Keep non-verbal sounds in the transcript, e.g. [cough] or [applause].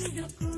Look [laughs]